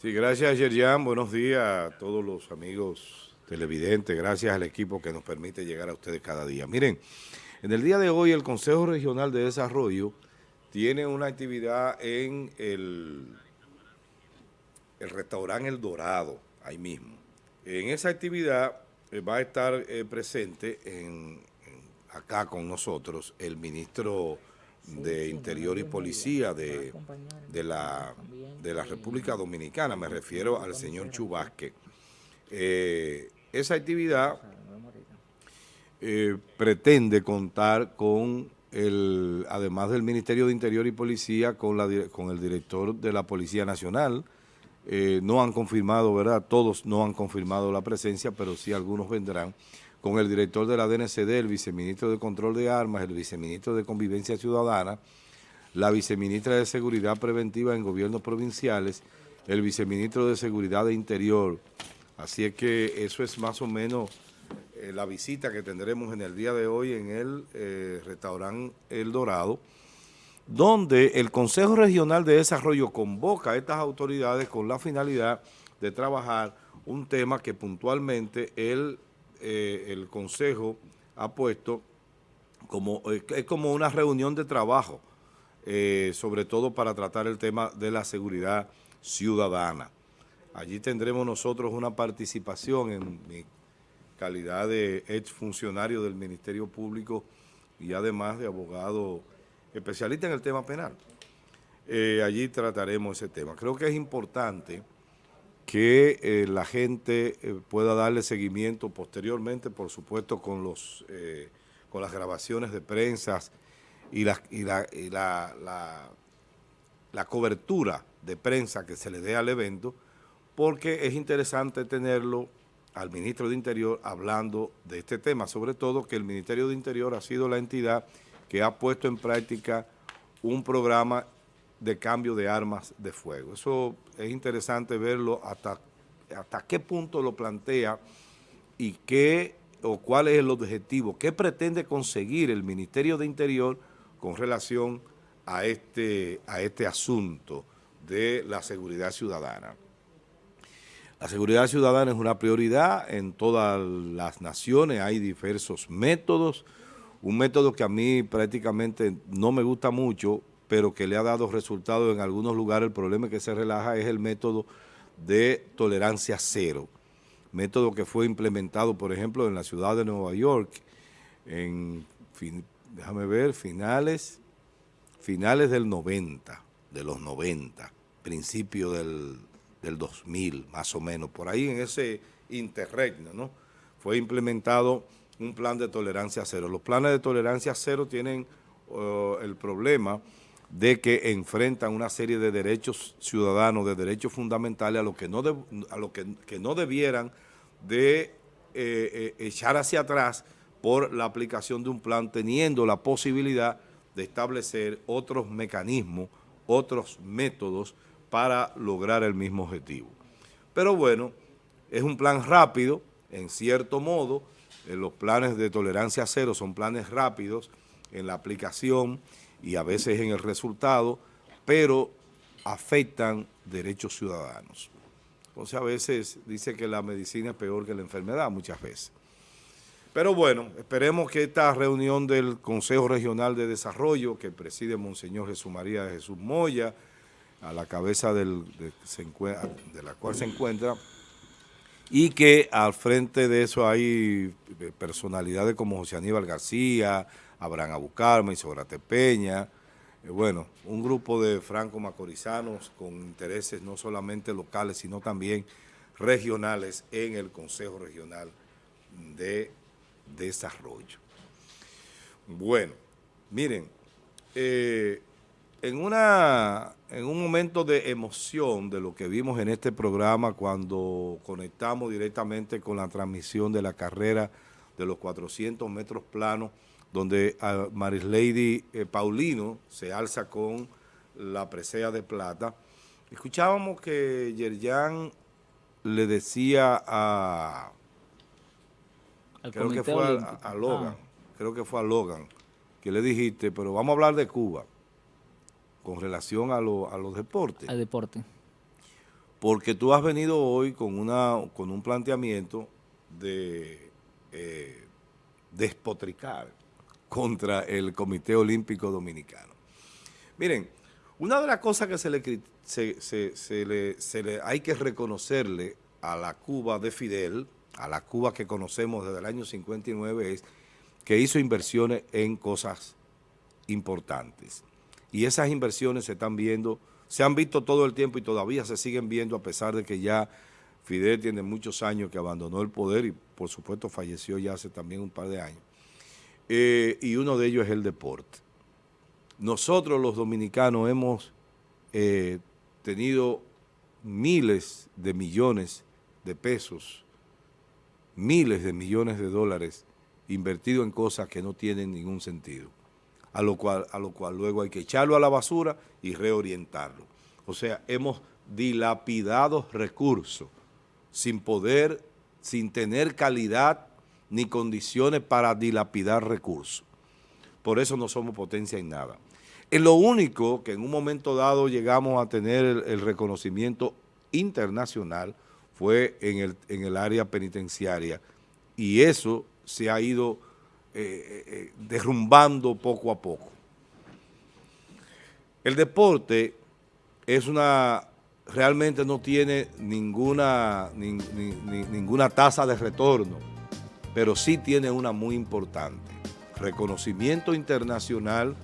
Sí, gracias Yerjan, buenos días a todos los amigos televidentes, gracias al equipo que nos permite llegar a ustedes cada día. Miren, en el día de hoy el Consejo Regional de Desarrollo tiene una actividad en el, el restaurante El Dorado, ahí mismo. En esa actividad eh, va a estar eh, presente en, acá con nosotros el ministro de Interior y Policía de, de, la, de la República Dominicana, me refiero al señor Chubasque. Eh, esa actividad eh, pretende contar con el, además del Ministerio de Interior y Policía, con, la, con el director de la Policía Nacional. Eh, no han confirmado, ¿verdad? Todos no han confirmado la presencia, pero sí algunos vendrán con el director de la DNCD, el viceministro de Control de Armas, el viceministro de Convivencia Ciudadana, la viceministra de Seguridad Preventiva en gobiernos provinciales, el viceministro de Seguridad de Interior. Así es que eso es más o menos eh, la visita que tendremos en el día de hoy en el eh, restaurante El Dorado, donde el Consejo Regional de Desarrollo convoca a estas autoridades con la finalidad de trabajar un tema que puntualmente el eh, el Consejo ha puesto como, eh, es como una reunión de trabajo, eh, sobre todo para tratar el tema de la seguridad ciudadana. Allí tendremos nosotros una participación en mi calidad de exfuncionario del Ministerio Público y además de abogado especialista en el tema penal. allí trataremos ese tema. Creo que es importante que eh, la gente eh, pueda darle seguimiento posteriormente, por supuesto, con los eh, con las grabaciones de prensa y, la, y, la, la, la, cobertura de prensa que se le dé al evento, porque es interesante tenerlo al ministro de Interior hablando de este tema, sobre todo que el Ministerio de Interior ha sido la entidad que ha puesto en práctica un programa de cambio de armas de fuego. Eso es interesante verlo hasta, hasta qué punto lo plantea y qué o cuál es el objetivo, qué pretende conseguir el Ministerio de Interior con relación a este, a este asunto de la seguridad ciudadana. La seguridad ciudadana es una prioridad en todas las naciones, hay diversos métodos, un método que a mí prácticamente no me gusta mucho pero que le ha dado resultados en algunos lugares. El problema que se relaja es el método de tolerancia cero, método que fue implementado, por ejemplo, en la ciudad de Nueva York, en, déjame ver, finales, finales del 90, de los 90, principio del, del 2000, más o menos, por ahí en ese interregno, ¿no? Fue implementado un plan de tolerancia cero. Los planes de tolerancia cero tienen uh, el problema de que enfrentan una serie de derechos ciudadanos, de derechos fundamentales a los que no, a lo que, no debieran de eh, eh, echar hacia atrás por la aplicación de un plan, teniendo la posibilidad de establecer otros mecanismos, otros métodos para lograr el mismo objetivo. Pero bueno, es un plan rápido, en cierto modo, eh, los planes de tolerancia cero son planes rápidos en la aplicación y a veces en el resultado, pero afectan derechos ciudadanos. Entonces a veces dice que la medicina es peor que la enfermedad, muchas veces. Pero bueno, esperemos que esta reunión del Consejo Regional de Desarrollo, que preside Monseñor Jesús María de Jesús Moya, a la cabeza del, de, de la cual se encuentra, y que al frente de eso hay personalidades como José Aníbal García, Abraham Abucarme, Sobrate Peña, eh, bueno, un grupo de franco-macorizanos con intereses no solamente locales, sino también regionales en el Consejo Regional de Desarrollo. Bueno, miren, eh, en, una, en un momento de emoción de lo que vimos en este programa cuando conectamos directamente con la transmisión de la carrera de los 400 metros planos donde a Lady eh, Paulino se alza con la presea de plata. Escuchábamos que Yerjan le decía a... creo que fue a, Logan, ah. creo que fue a Logan, que le dijiste, pero vamos a hablar de Cuba con relación a, a los deportes. Al deporte. porque tú has venido hoy con, una, con un planteamiento de eh, despotricar contra el Comité Olímpico Dominicano. Miren, una de las cosas que se le, hay que reconocerle a la Cuba de Fidel, a la Cuba que conocemos desde el año 59, es que hizo inversiones en cosas importantes. Y esas inversiones se están viendo se han visto todo el tiempo y todavía se siguen viendo a pesar de que ya Fidel tiene muchos años que abandonó el poder y por supuesto falleció ya hace también un par de años. Eh, y uno de ellos es el deporte. Nosotros los dominicanos hemos eh, tenido miles de millones de pesos, miles de millones de dólares invertidos en cosas que no tienen ningún sentido a lo cual, a lo cual luego hay que echarlo a la basura y reorientarlo. O sea, hemos dilapidado recursos sin poder, sin tener calidad ni condiciones para dilapidar recursos. Por eso no somos potencia en nada. Es lo único que en un momento dado llegamos a tener el, reconocimiento internacional fue en el, en el área penitenciaria y eso se ha ido eh, eh, derrumbando poco a poco. El deporte es una, realmente no tiene ninguna, ninguna tasa de retorno, pero sí tiene una muy importante. Reconocimiento internacional,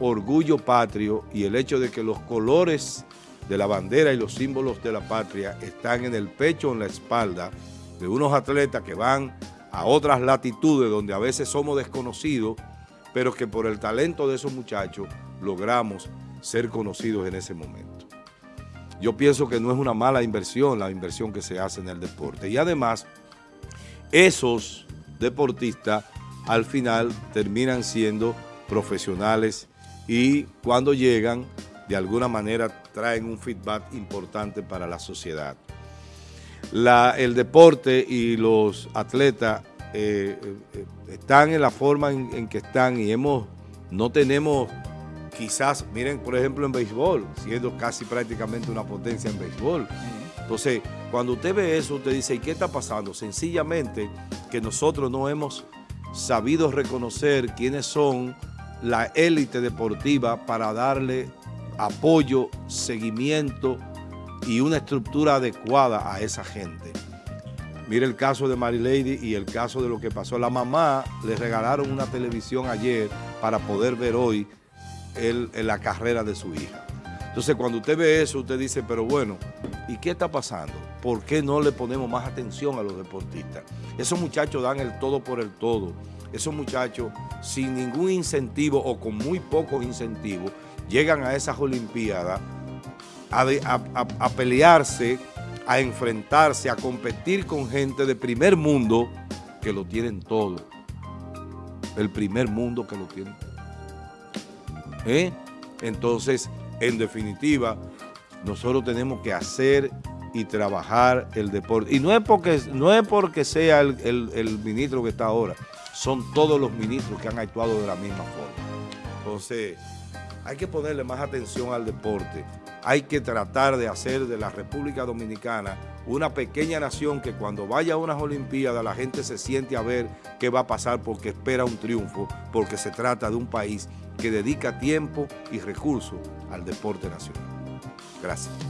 orgullo patrio y el hecho de que los colores de la bandera y los símbolos de la patria están en el pecho o en la espalda de unos atletas que van a otras latitudes donde a veces somos desconocidos, pero que por el talento de esos muchachos logramos ser conocidos en ese momento. Yo pienso que no es una mala inversión la inversión que se hace en el deporte. Y además, esos deportistas al final terminan siendo profesionales y cuando llegan, de alguna manera traen un feedback importante para la sociedad el deporte y los atletas eh, eh, están en la forma en, que están y hemos no tenemos quizás, miren por ejemplo en béisbol, siendo casi prácticamente una potencia en béisbol. Entonces, cuando usted ve eso, usted dice, ¿y qué está pasando? Sencillamente que nosotros no hemos sabido reconocer quiénes son la élite deportiva para darle apoyo, seguimiento, y una estructura adecuada a esa gente. Mire el caso de Mary Lady y el caso de lo que pasó. La mamá le regalaron una televisión ayer para poder ver hoy el, la carrera de su hija. Entonces, cuando usted ve eso, usted dice, pero bueno, ¿y qué está pasando? ¿Por qué no le ponemos más atención a los deportistas? Esos muchachos dan el todo por el todo. Esos muchachos, sin ningún incentivo o con muy pocos incentivos, llegan a esas Olimpiadas a, pelearse, a enfrentarse, a competir con gente de primer mundo que lo tienen todo. El primer mundo que lo tienen. ¿Eh? Entonces, en definitiva, nosotros tenemos que hacer y trabajar el deporte. Y no es porque, no es porque sea el, el ministro que está ahora, son todos los ministros que han actuado de la misma forma. Entonces, hay que ponerle más atención al deporte. Hay que tratar de hacer de la República Dominicana una pequeña nación que cuando vaya a unas Olimpiadas la gente se siente a ver qué va a pasar porque espera un triunfo, porque se trata de un país que dedica tiempo y recursos al deporte nacional. Gracias.